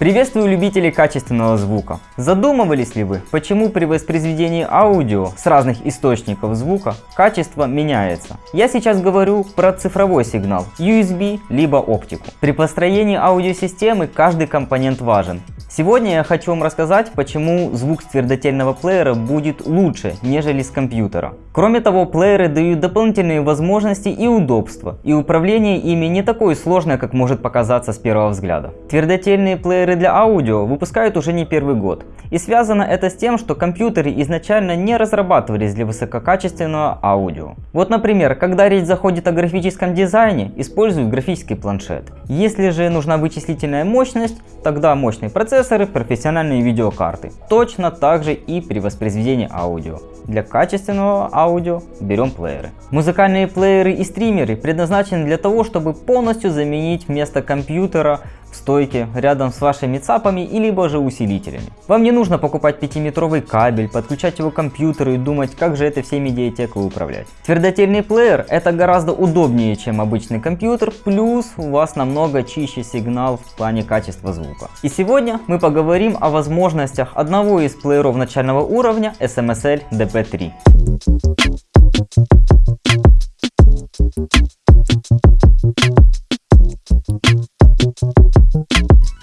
Приветствую любителей качественного звука. Задумывались ли вы, почему при воспроизведении аудио с разных источников звука качество меняется? Я сейчас говорю про цифровой сигнал USB либо оптику. При построении аудиосистемы каждый компонент важен. Сегодня я хочу вам рассказать, почему звук с твердотельного плеера будет лучше, нежели с компьютера. Кроме того, плееры дают дополнительные возможности и удобства, и управление ими не такое сложное, как может показаться с первого взгляда. Твердотельные плееры для аудио выпускают уже не первый год, и связано это с тем, что компьютеры изначально не разрабатывались для высококачественного аудио. Вот например, когда речь заходит о графическом дизайне, используют графический планшет. Если же нужна вычислительная мощность, тогда процессор процессоры, профессиональные видеокарты. Точно так же и при воспроизведении аудио. Для качественного аудио берем плееры. Музыкальные плееры и стримеры предназначены для того, чтобы полностью заменить место компьютера в стойке рядом с вашими цапами и либо же усилителями. Вам не нужно покупать 5-метровый кабель, подключать его к компьютеру и думать, как же это всей медиатекой управлять. Твердотельный плеер это гораздо удобнее, чем обычный компьютер, плюс у вас намного чище сигнал в плане качества звука. И сегодня мы поговорим о возможностях одного из плееров начального уровня SMSL DP3.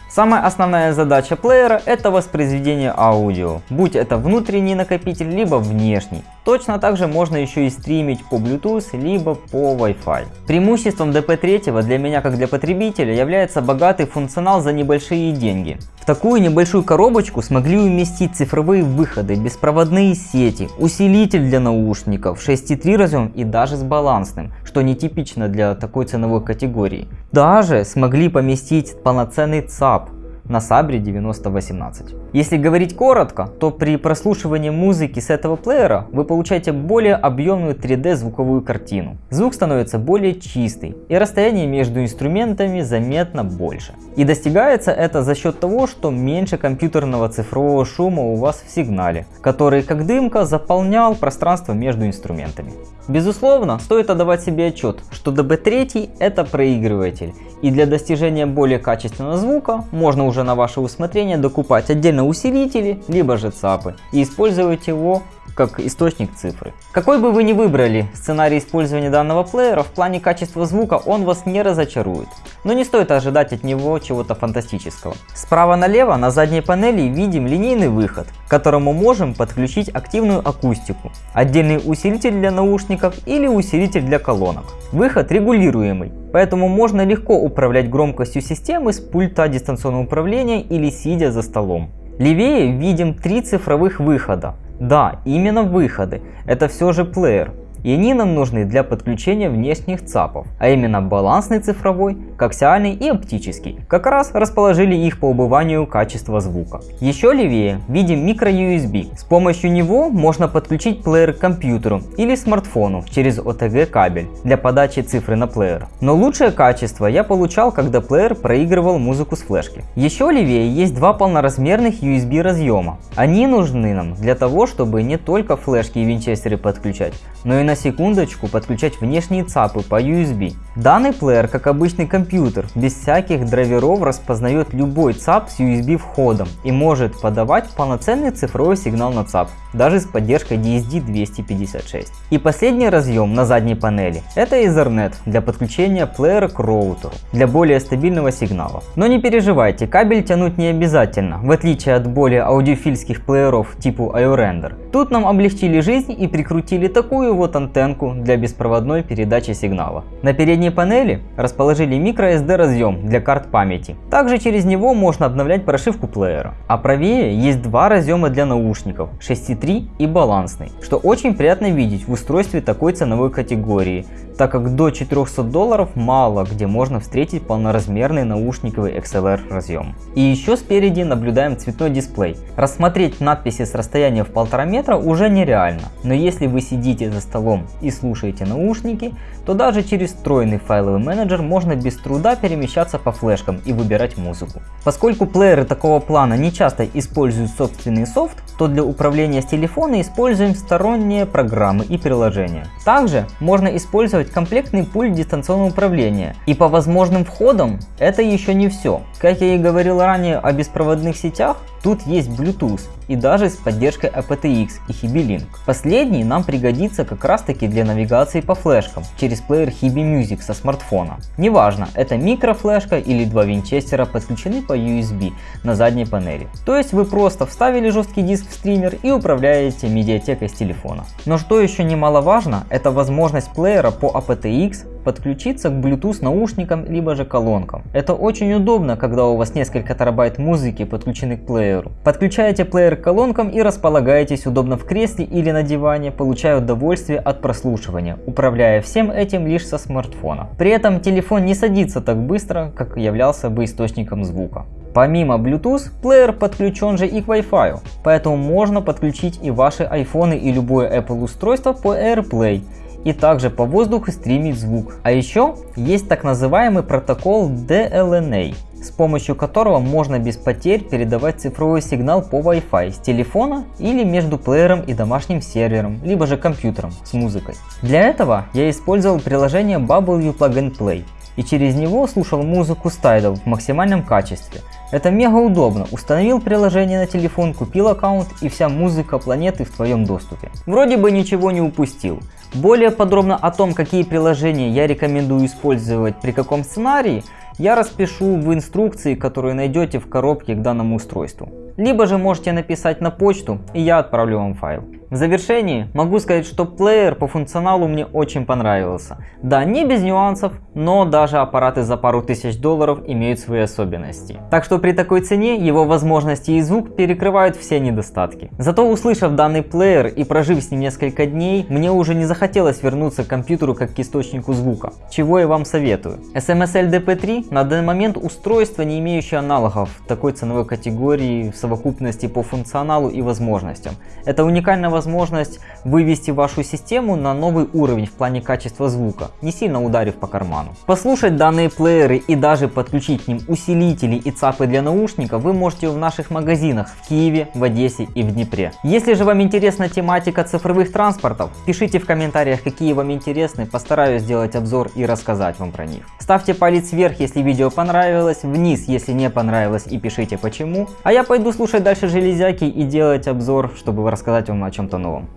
Самая основная задача плеера это воспроизведение аудио, будь это внутренний накопитель, либо внешний. Точно так же можно еще и стримить по Bluetooth, либо по Wi-Fi. Преимуществом DP3 для меня как для потребителя является богатый функционал за небольшие деньги. Такую небольшую коробочку смогли уместить цифровые выходы, беспроводные сети, усилитель для наушников, 6.3 разъем и даже с балансным, что нетипично для такой ценовой категории. Даже смогли поместить полноценный ЦАП, на Sabre 9018. Если говорить коротко, то при прослушивании музыки с этого плеера вы получаете более объемную 3D звуковую картину. Звук становится более чистый и расстояние между инструментами заметно больше. И достигается это за счет того, что меньше компьютерного цифрового шума у вас в сигнале, который как дымка заполнял пространство между инструментами. Безусловно, стоит отдавать себе отчет, что DB3 это проигрыватель, и для достижения более качественного звука можно уже на ваше усмотрение докупать отдельно усилители, либо же ЦАПы, и использовать его как источник цифры. Какой бы вы ни выбрали сценарий использования данного плеера, в плане качества звука он вас не разочарует. Но не стоит ожидать от него чего-то фантастического. Справа налево на задней панели видим линейный выход, к которому можем подключить активную акустику, отдельный усилитель для наушников или усилитель для колонок. Выход регулируемый, поэтому можно легко управлять громкостью системы с пульта дистанционного управления или сидя за столом. Левее видим три цифровых выхода. Да, именно выходы. Это все же плеер и они нам нужны для подключения внешних ЦАПов, а именно балансный цифровой, коаксиальный и оптический. Как раз расположили их по убыванию качества звука. Еще левее видим микро USB. С помощью него можно подключить плеер к компьютеру или смартфону через OTG кабель для подачи цифры на плеер. Но лучшее качество я получал, когда плеер проигрывал музыку с флешки. Еще левее есть два полноразмерных USB разъема. Они нужны нам для того, чтобы не только флешки и винчестеры подключать, но и на секундочку подключать внешние ЦАПы по USB. Данный плеер, как обычный компьютер, без всяких драйверов распознает любой ЦАП с USB входом и может подавать полноценный цифровой сигнал на ЦАП, даже с поддержкой DSD 256. И последний разъем на задней панели – это Ethernet для подключения плеера к роутеру, для более стабильного сигнала. Но не переживайте, кабель тянуть не обязательно, в отличие от более аудиофильских плееров типа iRender. Тут нам облегчили жизнь и прикрутили такую вот антенку для беспроводной передачи сигнала. На передней панели расположили microSD разъем для карт памяти. Также через него можно обновлять прошивку плеера. А правее есть два разъема для наушников 6.3 и балансный, что очень приятно видеть в устройстве такой ценовой категории, так как до 400 долларов мало где можно встретить полноразмерный наушниковый XLR разъем. И еще спереди наблюдаем цветной дисплей. Рассмотреть надписи с расстояния в полтора метра уже нереально, но если вы сидите за столом столом и слушаете наушники, то даже через встроенный файловый менеджер можно без труда перемещаться по флешкам и выбирать музыку. Поскольку плееры такого плана не часто используют собственный софт, то для управления с телефона используем сторонние программы и приложения. Также можно использовать комплектный пульт дистанционного управления. И по возможным входам это еще не все. Как я и говорил ранее о беспроводных сетях, тут есть Bluetooth и даже с поддержкой aptX и Hibi-Link. Последний нам пригодится как раз таки для навигации по флешкам через плеер Hibi Music со смартфона. Неважно, это микрофлешка или два винчестера подключены по USB на задней панели. То есть вы просто вставили жесткий диск в стример и управляете медиатекой с телефона. Но что еще немаловажно, это возможность плеера по aptX подключиться к Bluetooth наушникам либо же колонкам. Это очень удобно, когда у вас несколько терабайт музыки подключены к плееру. Подключаете плеер к колонкам и располагаетесь удобно в кресле или на диване, получая удовольствие от прослушивания, управляя всем этим лишь со смартфона. При этом телефон не садится так быстро, как являлся бы источником звука. Помимо Bluetooth, плеер подключен же и к Wi-Fi, поэтому можно подключить и ваши iPhone и любое Apple устройство по AirPlay и также по воздуху стримить звук. А еще есть так называемый протокол DLNA, с помощью которого можно без потерь передавать цифровой сигнал по Wi-Fi с телефона или между плеером и домашним сервером, либо же компьютером с музыкой. Для этого я использовал приложение Bubble Plug and Play и через него слушал музыку с Tidal в максимальном качестве. Это мега удобно, установил приложение на телефон, купил аккаунт и вся музыка планеты в твоем доступе. Вроде бы ничего не упустил. Более подробно о том, какие приложения я рекомендую использовать при каком сценарии, я распишу в инструкции, которую найдете в коробке к данному устройству. Либо же можете написать на почту, и я отправлю вам файл. В завершении могу сказать, что плеер по функционалу мне очень понравился. Да, не без нюансов, но даже аппараты за пару тысяч долларов имеют свои особенности. Так что при такой цене его возможности и звук перекрывают все недостатки. Зато услышав данный плеер и прожив с ним несколько дней, мне уже не захотелось вернуться к компьютеру как к источнику звука, чего я вам советую. SMSL DP3 на данный момент устройство, не имеющее аналогов такой ценовой категории в совокупности по функционалу и возможностям. Это уникальная возможность вывести вашу систему на новый уровень в плане качества звука, не сильно ударив по карману. Послушать данные плееры и даже подключить к ним усилители и цапы для наушников вы можете в наших магазинах в Киеве, в Одессе и в Днепре. Если же вам интересна тематика цифровых транспортов, пишите в комментариях какие вам интересны, постараюсь сделать обзор и рассказать вам про них. Ставьте палец вверх, если видео понравилось, вниз, если не понравилось и пишите почему. А я пойду слушать дальше железяки и делать обзор, чтобы рассказать вам о чем-то новом.